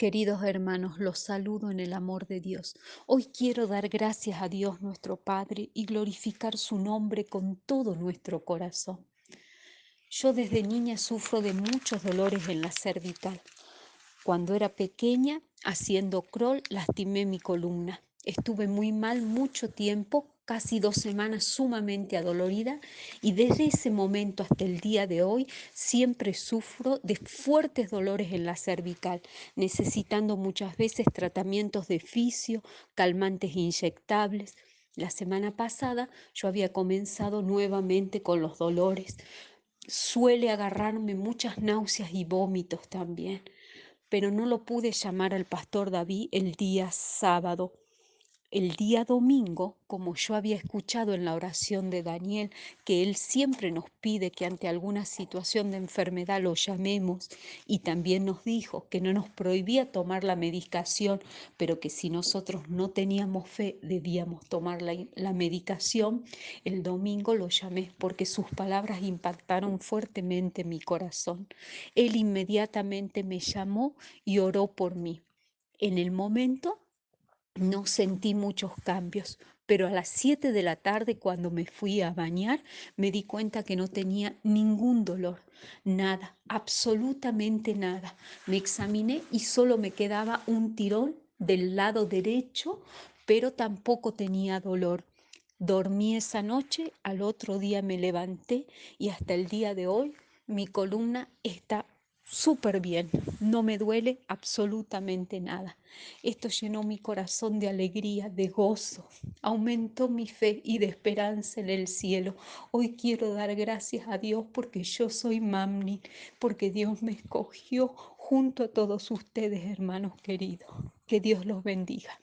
Queridos hermanos, los saludo en el amor de Dios. Hoy quiero dar gracias a Dios nuestro Padre y glorificar su nombre con todo nuestro corazón. Yo desde niña sufro de muchos dolores en la cervical. Cuando era pequeña, haciendo crawl, lastimé mi columna. Estuve muy mal mucho tiempo, casi dos semanas sumamente adolorida y desde ese momento hasta el día de hoy siempre sufro de fuertes dolores en la cervical, necesitando muchas veces tratamientos de fisio, calmantes inyectables. La semana pasada yo había comenzado nuevamente con los dolores. Suele agarrarme muchas náuseas y vómitos también, pero no lo pude llamar al pastor David el día sábado el día domingo, como yo había escuchado en la oración de Daniel, que él siempre nos pide que ante alguna situación de enfermedad lo llamemos y también nos dijo que no nos prohibía tomar la medicación, pero que si nosotros no teníamos fe debíamos tomar la, la medicación, el domingo lo llamé porque sus palabras impactaron fuertemente mi corazón. Él inmediatamente me llamó y oró por mí. En el momento no sentí muchos cambios, pero a las 7 de la tarde cuando me fui a bañar me di cuenta que no tenía ningún dolor, nada, absolutamente nada. Me examiné y solo me quedaba un tirón del lado derecho, pero tampoco tenía dolor. Dormí esa noche, al otro día me levanté y hasta el día de hoy mi columna está súper bien, no me duele absolutamente nada. Esto llenó mi corazón de alegría, de gozo, aumentó mi fe y de esperanza en el cielo. Hoy quiero dar gracias a Dios porque yo soy Mamni, porque Dios me escogió junto a todos ustedes, hermanos queridos. Que Dios los bendiga.